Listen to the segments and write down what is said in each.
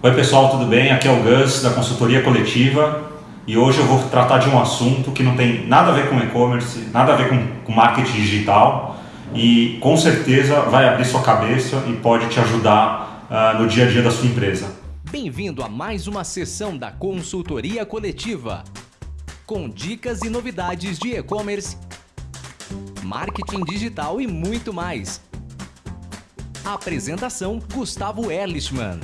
Oi pessoal, tudo bem? Aqui é o Gus da consultoria coletiva e hoje eu vou tratar de um assunto que não tem nada a ver com e-commerce, nada a ver com, com marketing digital e com certeza vai abrir sua cabeça e pode te ajudar uh, no dia a dia da sua empresa. Bem-vindo a mais uma sessão da consultoria coletiva com dicas e novidades de e-commerce, marketing digital e muito mais. Apresentação Gustavo Erlichman.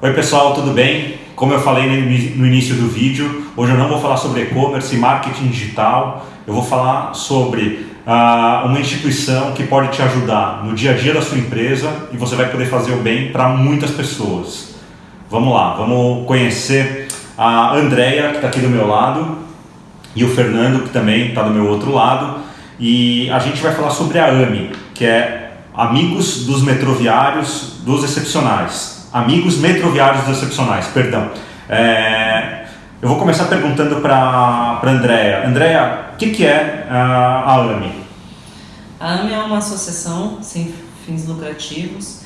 Oi pessoal, tudo bem? Como eu falei no início do vídeo, hoje eu não vou falar sobre e-commerce e marketing digital, eu vou falar sobre uh, uma instituição que pode te ajudar no dia a dia da sua empresa e você vai poder fazer o bem para muitas pessoas. Vamos lá, vamos conhecer a Andrea, que está aqui do meu lado, e o Fernando, que também está do meu outro lado, e a gente vai falar sobre a AMI, que é Amigos dos Metroviários dos Excepcionais. Amigos Metroviários Excepcionais, perdão. É, eu vou começar perguntando para a Andrea. Andrea, o que, que é a, a AMI? A AMI é uma associação sem fins lucrativos,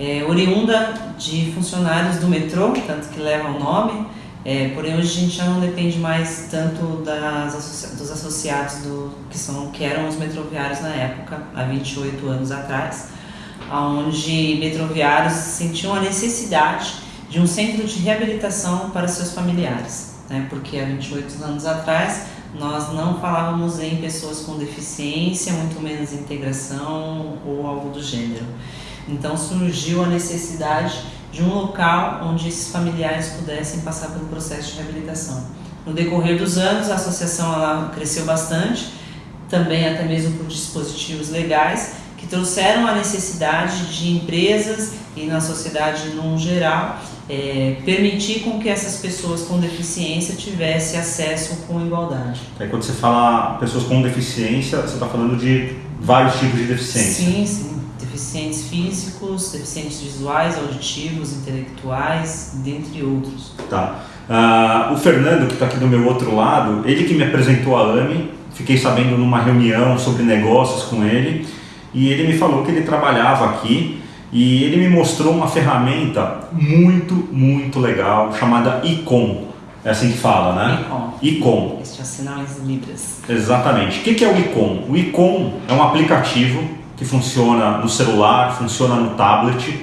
é, oriunda de funcionários do metrô, tanto que leva o nome, é, porém hoje a gente já não depende mais tanto das dos associados do, que, são, que eram os metroviários na época, há 28 anos atrás onde metroviários sentiam a necessidade de um centro de reabilitação para seus familiares, né? porque há 28 anos atrás nós não falávamos em pessoas com deficiência, muito menos integração ou algo do gênero. Então surgiu a necessidade de um local onde esses familiares pudessem passar pelo processo de reabilitação. No decorrer dos anos, a associação ela cresceu bastante, também até mesmo por dispositivos legais, que trouxeram a necessidade de empresas e na sociedade no geral é, permitir com que essas pessoas com deficiência tivessem acesso com igualdade. É, quando você fala pessoas com deficiência, você está falando de vários tipos de deficiência. Sim, sim. Deficientes físicos, deficientes visuais, auditivos, intelectuais, dentre outros. Tá. Uh, o Fernando, que está aqui do meu outro lado, ele que me apresentou a AMI, fiquei sabendo numa reunião sobre negócios com ele, e ele me falou que ele trabalhava aqui e ele me mostrou uma ferramenta muito, muito legal chamada Icon. É assim que fala, né? Icon. Icon. Este é libras. Exatamente. O que é o Icon? O Icon é um aplicativo que funciona no celular, funciona no tablet,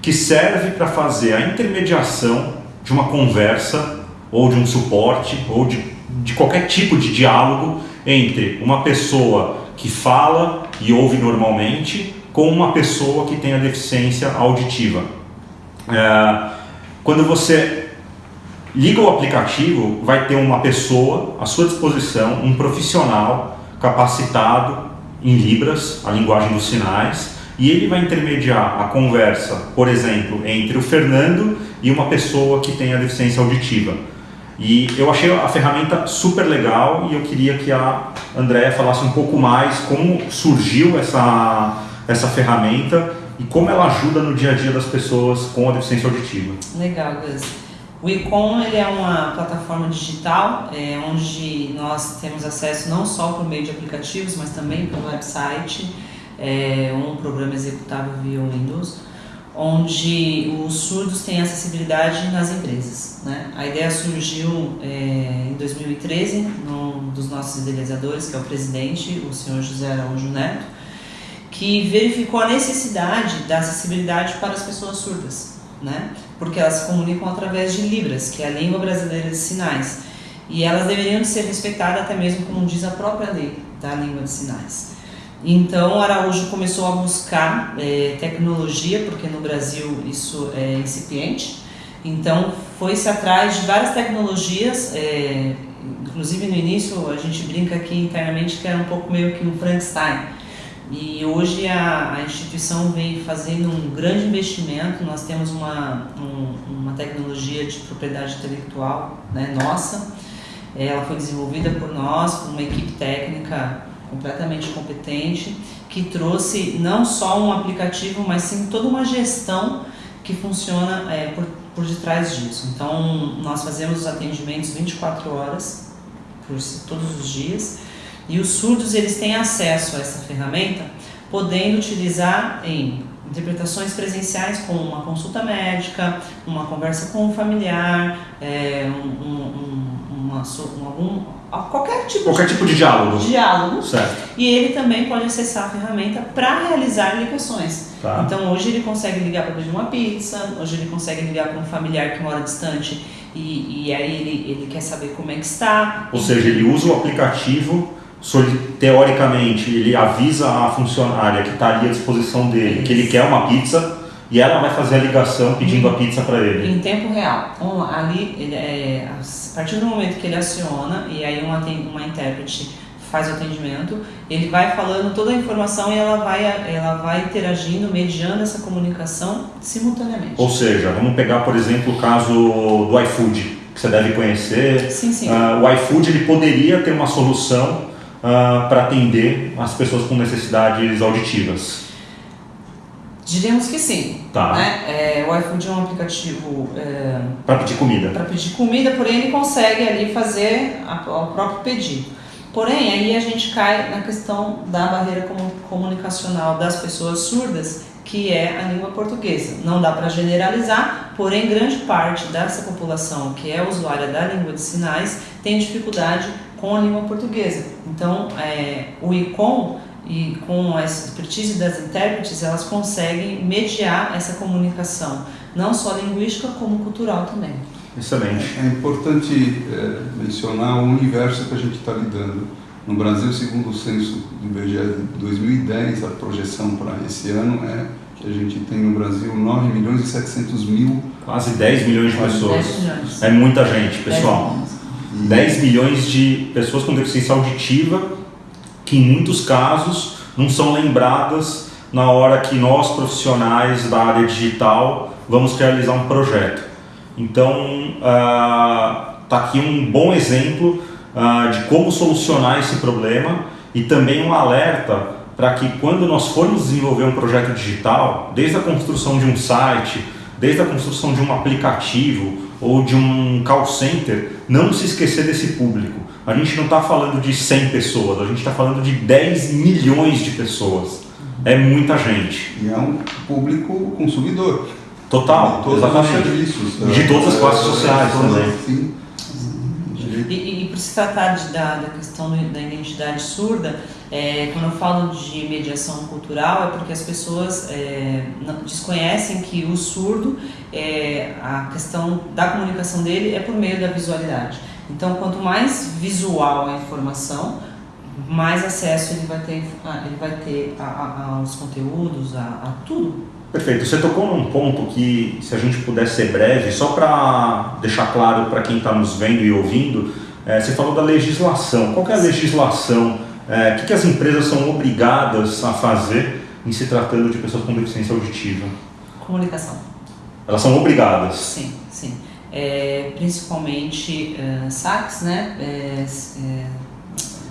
que serve para fazer a intermediação de uma conversa ou de um suporte ou de, de qualquer tipo de diálogo entre uma pessoa que fala e ouve normalmente com uma pessoa que tem a deficiência auditiva. É, quando você liga o aplicativo, vai ter uma pessoa à sua disposição, um profissional capacitado em Libras, a linguagem dos sinais, e ele vai intermediar a conversa, por exemplo, entre o Fernando e uma pessoa que tem a deficiência auditiva. E eu achei a ferramenta super legal e eu queria que a Andréa falasse um pouco mais como surgiu essa, essa ferramenta e como ela ajuda no dia a dia das pessoas com a deficiência auditiva. Legal, Gus. O Econ ele é uma plataforma digital é, onde nós temos acesso não só por meio de aplicativos, mas também pelo website, é, um programa executável via Windows, onde os surdos têm acessibilidade nas empresas. Né? A ideia surgiu é, em 2013, num dos nossos idealizadores, que é o presidente, o senhor José Araújo Neto, que verificou a necessidade da acessibilidade para as pessoas surdas, né? porque elas se comunicam através de Libras, que é a língua brasileira de sinais, e elas deveriam ser respeitadas até mesmo como diz a própria lei da língua de sinais. Então, Araújo começou a buscar é, tecnologia, porque no Brasil isso é incipiente. Então, foi-se atrás de várias tecnologias, é, inclusive no início a gente brinca aqui internamente que era um pouco meio que um Frankenstein. E hoje a, a instituição vem fazendo um grande investimento, nós temos uma, um, uma tecnologia de propriedade intelectual né, nossa, ela foi desenvolvida por nós, por uma equipe técnica completamente competente, que trouxe não só um aplicativo, mas sim toda uma gestão que funciona é, por, por detrás disso. Então, nós fazemos os atendimentos 24 horas, por todos os dias, e os surdos eles têm acesso a essa ferramenta, podendo utilizar em interpretações presenciais com uma consulta médica, uma conversa com um familiar, é, um, um, uma, um, algum, qualquer tipo qualquer de, tipo de diálogo. diálogo. Certo. E ele também pode acessar a ferramenta para realizar ligações. Tá. Então hoje ele consegue ligar para pedir uma pizza, hoje ele consegue ligar para um familiar que mora distante e, e aí ele, ele quer saber como é que está. Ou seja, ele usa o aplicativo, teoricamente ele avisa a funcionária que está ali à disposição dele que ele quer uma pizza e ela vai fazer a ligação pedindo a pizza para ele. Em tempo real. Então, ali, ele é, a partir do momento que ele aciona e aí uma, uma intérprete faz o atendimento, ele vai falando toda a informação e ela vai, ela vai interagindo, mediando essa comunicação simultaneamente. Ou seja, vamos pegar, por exemplo, o caso do iFood, que você deve conhecer. Sim, sim. Uh, o iFood ele poderia ter uma solução uh, para atender as pessoas com necessidades auditivas. Diríamos que sim. Tá. Né? É, o iFood é um aplicativo é, para pedir comida. Para pedir comida, porém ele consegue ali fazer a, o próprio pedido. Porém, aí a gente cai na questão da barreira comunicacional das pessoas surdas, que é a língua portuguesa. Não dá para generalizar, porém grande parte dessa população que é usuária da língua de sinais tem dificuldade com a língua portuguesa. Então, é, o ICOM e com essa expertise das intérpretes, elas conseguem mediar essa comunicação, não só linguística, como cultural também. Excelente. É importante é, mencionar o universo que a gente está lidando. No Brasil, segundo o censo do IBGE de 2010, a projeção para esse ano é que a gente tem no Brasil 9 milhões e 700 mil. Quase 10 milhões de pessoas. 10 milhões. É muita gente, pessoal. 10 10 milhões de pessoas com deficiência auditiva que em muitos casos não são lembradas na hora que nós profissionais da área digital vamos realizar um projeto. Então está aqui um bom exemplo uh, de como solucionar esse problema e também um alerta para que quando nós formos desenvolver um projeto digital, desde a construção de um site, desde a construção de um aplicativo ou de um call center, não se esquecer desse público a gente não está falando de 100 pessoas, a gente está falando de 10 milhões de pessoas. É muita gente. E é um público consumidor. Total, de todos exatamente. os serviços. De todas as classes sociais também. Sim. E, e, por se tratar de, da, da questão da identidade surda, é, quando eu falo de mediação cultural é porque as pessoas é, não, desconhecem que o surdo, é, a questão da comunicação dele é por meio da visualidade. Então, quanto mais visual a informação, mais acesso ele vai ter, ele vai ter a, a, aos conteúdos, a, a, tudo. Perfeito. Você tocou num ponto que, se a gente puder ser breve, só para deixar claro para quem está nos vendo e ouvindo, é, você falou da legislação. Qual é a legislação? É, o que, que as empresas são obrigadas a fazer em se tratando de pessoas com deficiência auditiva? Comunicação. Elas são obrigadas? Sim, sim é, principalmente uh, saques, né? É, é,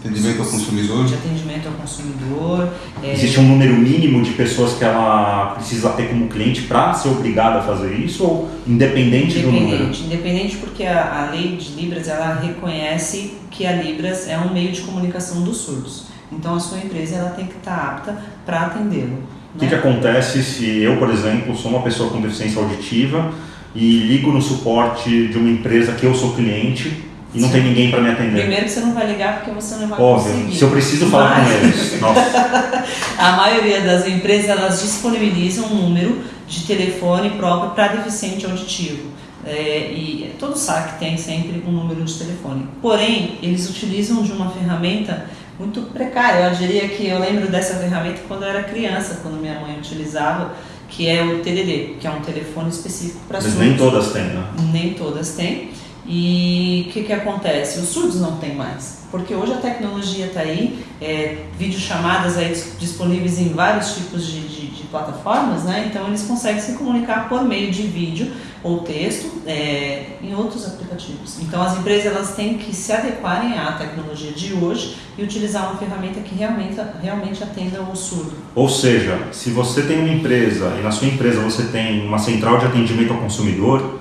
atendimento ao consumidor. De atendimento ao consumidor. É, Existe um número mínimo de pessoas que ela precisa ter como cliente para ser obrigada a fazer isso ou independente, independente do número? Independente, porque a, a lei de Libras ela reconhece que a Libras é um meio de comunicação dos surdos. Então a sua empresa ela tem que estar tá apta para atendê-lo. O que, né? que acontece se eu, por exemplo, sou uma pessoa com deficiência auditiva e ligo no suporte de uma empresa que eu sou cliente e não Sim. tem ninguém para me atender. Primeiro que você não vai ligar porque você não vai Óbvio, conseguir. se eu preciso falar Mas... com eles. Nossa. a maioria das empresas elas disponibilizam um número de telefone próprio para deficiente auditivo. É, e todo saque tem sempre um número de telefone. Porém, eles utilizam de uma ferramenta muito precária. Eu diria que eu lembro dessa ferramenta quando eu era criança, quando minha mãe utilizava que é o TDD, que é um telefone específico para surdos. Mas nem todas têm, né? Nem todas têm. E o que, que acontece? Os surdos não têm mais, porque hoje a tecnologia está aí, é, videochamadas aí disponíveis em vários tipos de, de, de, plataformas, né? então eles conseguem se comunicar por meio de vídeo ou texto é, em outros aplicativos. Então as empresas elas têm que se adequarem à tecnologia de hoje e utilizar uma ferramenta que realmente, realmente atenda o surdo. Ou seja, se você tem uma empresa e na sua empresa você tem uma central de atendimento ao consumidor,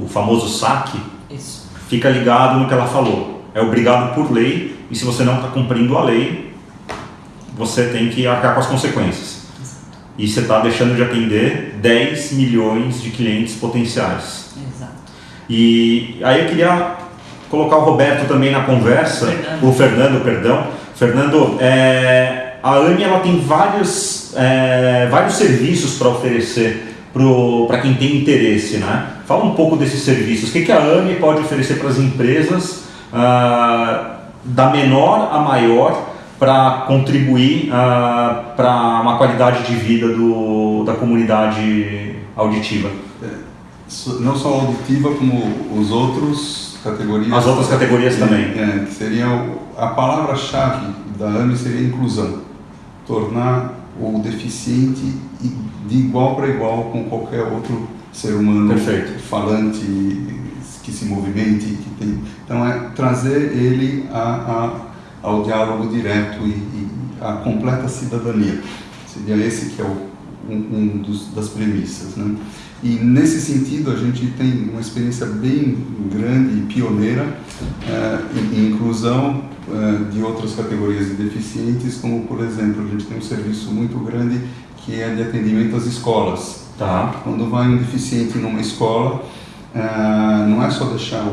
o famoso SAC, Isso. fica ligado no que ela falou. É obrigado por lei e se você não está cumprindo a lei, você tem que arcar com as consequências. e você está deixando de atender 10 milhões de clientes potenciais. Exato. E aí eu queria colocar o Roberto também na conversa, Fernando. o Fernando, perdão. Fernando, é, a AMI ela tem vários, é, vários serviços para oferecer para quem tem interesse, né? Fala um pouco desses serviços. O que, que a AMI pode oferecer para as empresas ah, da menor a maior para contribuir ah, para uma qualidade de vida do, da comunidade auditiva? So- Não só auditiva, como os outros categorias. As outras categorias também. É, o- a palavra-chave da AMI seria inclusão. Tornar o deficiente de igual para igual com qualquer outro ser humano Perfeito. falante, que se movimente, que tem. Então é trazer ele a, a- ao diálogo direto e, e a completa cidadania. Seria esse que é o, um, um dos, das premissas, né? E nesse sentido a gente tem uma experiência bem grande e pioneira eh, em, inclusão eh, de outras categorias de deficientes, como por exemplo a gente tem um serviço muito grande que é de atendimento às escolas. Tá. Quando vai um deficiente numa escola, ah, não é só deixar,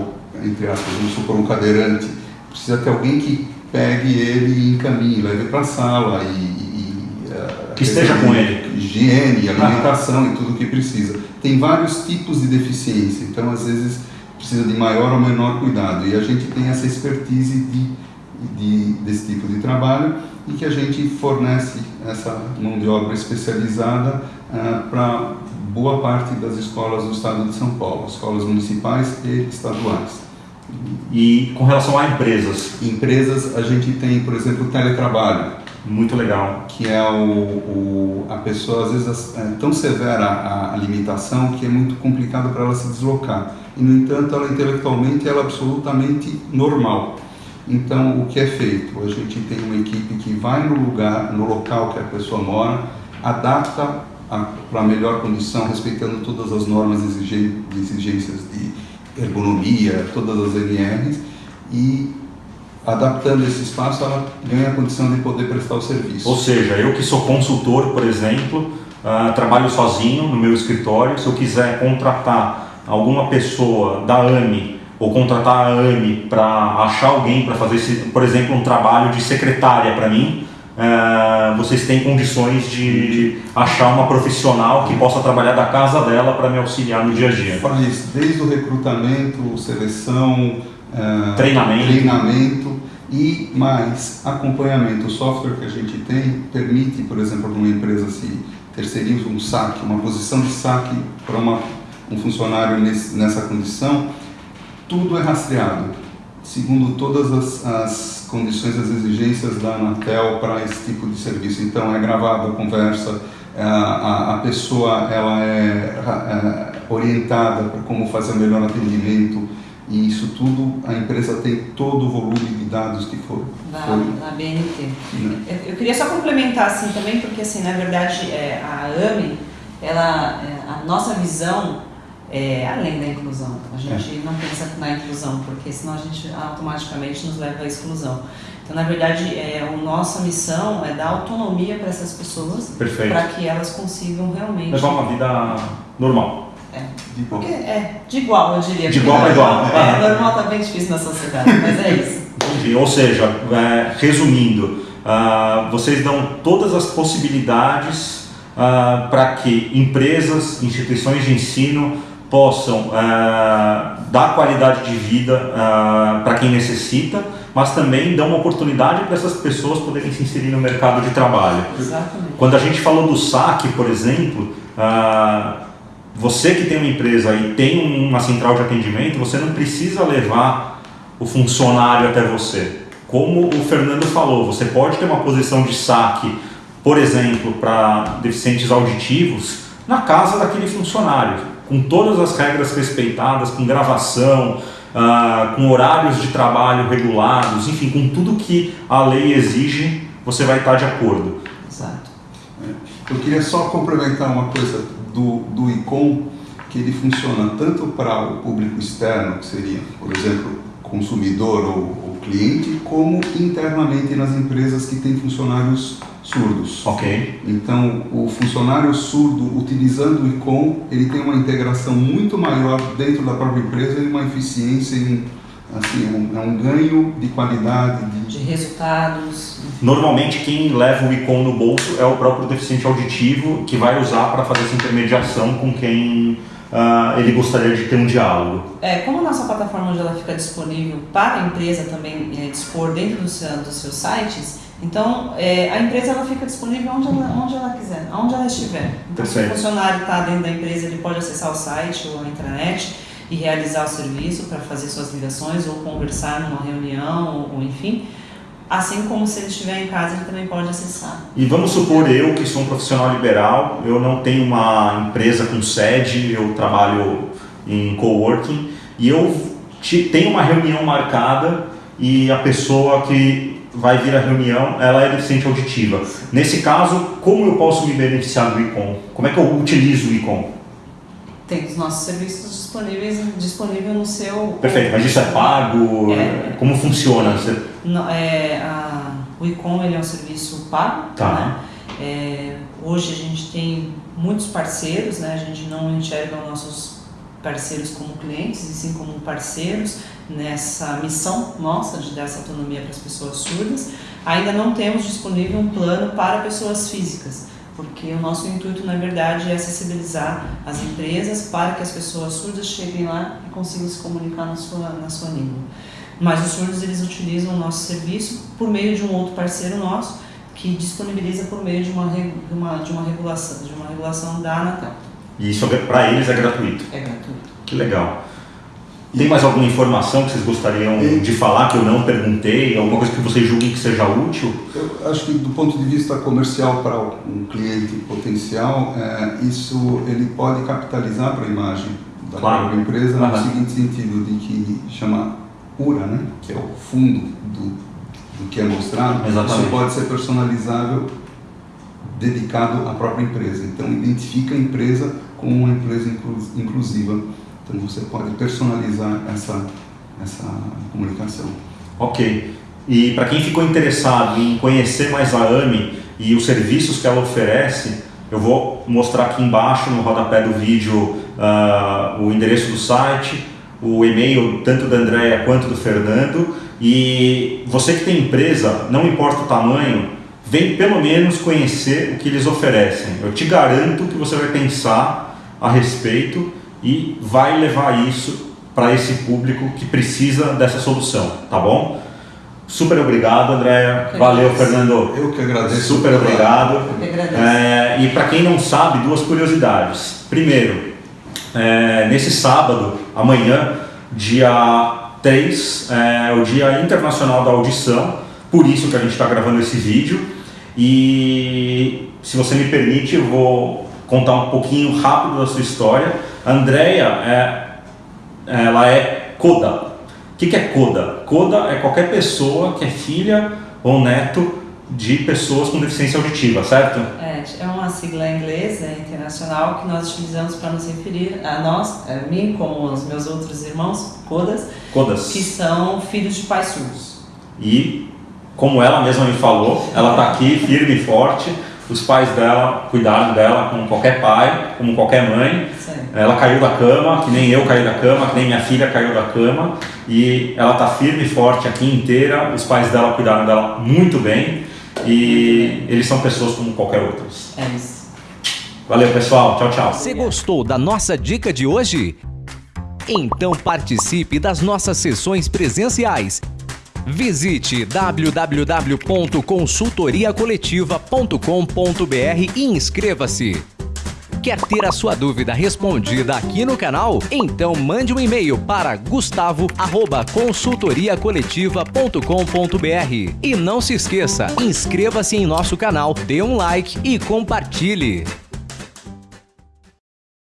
entre aspas, vamos supor, um cadeirante, precisa ter alguém que pegue ele e encaminhe, leve para a sala e, e, ah, Que esteja com ele. Higiene, alimentação e tudo o que precisa. Tem vários tipos de deficiência, então às vezes precisa de maior ou menor cuidado e a gente tem essa expertise de, de, desse tipo de trabalho e que a gente fornece essa mão de obra especializada para boa parte das escolas do estado de São Paulo, escolas municipais e estaduais. E com relação a empresas, Empresas, a gente tem, por exemplo, o teletrabalho, muito legal. que é o, o- a pessoa, às vezes, é tão severa a, a limitação que é muito complicado para ela se deslocar. E, no entanto, ela intelectualmente ela é absolutamente normal. Então, o que é feito? A gente tem uma equipe que vai no lugar, no local que a pessoa mora, adapta para a melhor condição, respeitando todas as normas de exigências de ergonomia, todas as NRs, e adaptando esse espaço, ela ganha a condição de poder prestar o serviço. Ou seja, eu que sou consultor, por exemplo, ah, trabalho sozinho no meu escritório, se eu quiser contratar alguma pessoa da AMI ou contratar a AMI para achar alguém para fazer, esse, por exemplo, um trabalho de secretária para mim, ah, vocês têm condições de achar uma profissional que possa trabalhar da casa dela para me auxiliar no dia a dia. Faz desde o recrutamento, seleção, eh, Treinamento. treinamento e mais acompanhamento. O software que a gente tem permite, por exemplo, numa empresa se terceiriza um saque, uma posição de saque para uma- um funcionário nesse- nessa condição, tudo é rastreado, segundo todas as, as condições, as exigências da Anatel para esse tipo de serviço. Então, é gravada a conversa, a, a, a pessoa ela é, é orientada para como fazer o melhor atendimento, e isso tudo, a empresa tem todo o volume de dados que for. Da, da BNT. né? Eu, eu queria só complementar assim também, porque assim, na verdade, é, a AMI, ela, é, a nossa visão é além da inclusão. A gente não pensa na inclusão, porque senão a gente automaticamente nos leva à exclusão. Então, na verdade, é, a nossa missão é dar autonomia para essas pessoas, para que elas consigam realmente. Levar uma vida normal. De bom. Porque, é, de igual, eu diria. De igual para igual. É, normal tá bem difícil na sociedade, mas é isso. Entendi. Ou seja, é, resumindo, ah, vocês dão todas as possibilidades ah, para que empresas, instituições de ensino possam ah, dar qualidade de vida para quem necessita, mas também dão uma oportunidade para essas pessoas poderem se inserir no mercado de trabalho. Exatamente. Quando a gente falou do saque, por exemplo, ah, você que tem uma empresa e tem uma central de atendimento, você não precisa levar o funcionário até você. Como o Fernando falou, você pode ter uma posição de saque, por exemplo, para deficientes auditivos, na casa daquele funcionário, com todas as regras respeitadas, com gravação, ah, com horários de trabalho regulados, enfim, com tudo que a lei exige, você vai estar de acordo. Exato. Eu queria só complementar uma coisa do, do ICOM, que ele funciona tanto para o público externo, que seria, por exemplo, consumidor ou, ou cliente, como internamente nas empresas que têm funcionários surdos. Ok. Então, o funcionário surdo, utilizando o ICOM, ele tem uma integração muito maior dentro da própria empresa e uma eficiência em assim, é um, é um ganho de qualidade. De... de resultados. Normalmente quem leva o ICOM no bolso é o próprio deficiente auditivo que vai usar para fazer essa intermediação com quem uh, ele gostaria de ter um diálogo. É, como a nossa plataforma ela fica disponível para a empresa também é, dispor dentro do seu, dos seus sites, então é, a empresa ela fica disponível onde ela, onde ela quiser, onde ela estiver. Então se o funcionário está dentro da empresa, ele pode acessar o site ou a intranet e realizar o serviço para fazer suas ligações ou conversar numa reunião ou, ou enfim. Assim como se ele estiver em casa, ele também pode acessar. E vamos supor eu que sou um profissional liberal, eu não tenho uma empresa com sede, eu trabalho em coworking e eu tenho uma reunião marcada e a pessoa que vai vir à reunião, ela é deficiente auditiva. Nesse caso, como eu posso me beneficiar do ICOM? Como é que eu utilizo o ICOM? Tem os nossos serviços disponíveis disponível no seu. Perfeito, mas isso é pago? É, como funciona? Você... Não, é, a, o ICOM ele é um serviço pago. Tá. Né? É, hoje a gente tem muitos parceiros, né? a gente não enxerga os nossos parceiros como clientes, e sim como parceiros nessa missão nossa de dar essa autonomia para as pessoas surdas. Ainda não temos disponível um plano para pessoas físicas porque o nosso intuito, na verdade, é acessibilizar as empresas para que as pessoas surdas cheguem lá e consigam se comunicar na sua, na sua língua. Mas os surdos, eles utilizam o nosso serviço por meio de um outro parceiro nosso, que disponibiliza por meio de uma, de uma, de uma, regulação, de uma regulação da Anatel. E isso é para eles é gratuito? É gratuito. Que legal. Tem mais alguma informação que vocês gostariam e... de falar que eu não perguntei? Alguma coisa que vocês julguem que seja útil? Eu acho que do ponto de vista comercial para um cliente potencial, é, isso ele pode capitalizar para a imagem da claro. própria empresa uhum. no seguinte sentido, de que chama URA, né? que é o fundo do, do que é mostrado, Exatamente. isso pode ser personalizável dedicado à própria empresa. Então identifica a empresa como uma empresa inclusiva então você pode personalizar essa, essa comunicação. Ok. E para quem ficou interessado em conhecer mais a AMI e os serviços que ela oferece, eu vou mostrar aqui embaixo no rodapé do vídeo uh, o endereço do site, o e-mail tanto da Andrea quanto do Fernando. E você que tem empresa, não importa o tamanho, vem pelo menos conhecer o que eles oferecem. Eu te garanto que você vai pensar a respeito e vai levar isso para esse público que precisa dessa solução, tá bom? Super obrigado, Andréa. Valeu, Fernando. Eu que agradeço. Super obrigado. Eu que agradeço. É, e para quem não sabe, duas curiosidades. Primeiro, é, nesse sábado, amanhã, dia 3, é o Dia Internacional da Audição, por isso que a gente está gravando esse vídeo. E se você me permite, eu vou contar um pouquinho rápido da sua história Andrea é, ela é coda. O que, que é coda? Coda é qualquer pessoa que é filha ou neto de pessoas com deficiência auditiva, certo? É, é uma sigla inglesa internacional que nós utilizamos para nos referir a nós, a mim como os meus outros irmãos, codas, codas. que são filhos de pais surdos. E, como ela mesma me falou, ela está aqui firme e forte, os pais dela cuidaram dela como qualquer pai, como qualquer mãe. Ela caiu da cama, que nem eu caí da cama, que nem minha filha caiu da cama. E ela está firme e forte aqui inteira. Os pais dela cuidaram dela muito bem. E eles são pessoas como qualquer outras. É isso. Valeu, pessoal. Tchau, tchau. Você gostou da nossa dica de hoje? Então participe das nossas sessões presenciais Visite www.consultoriacoletiva.com.br e inscreva-se. Quer ter a sua dúvida respondida aqui no canal? Então mande um e-mail para gustavo@consultoriacoletiva.com.br. E não se esqueça, inscreva-se em nosso canal, dê um like e compartilhe.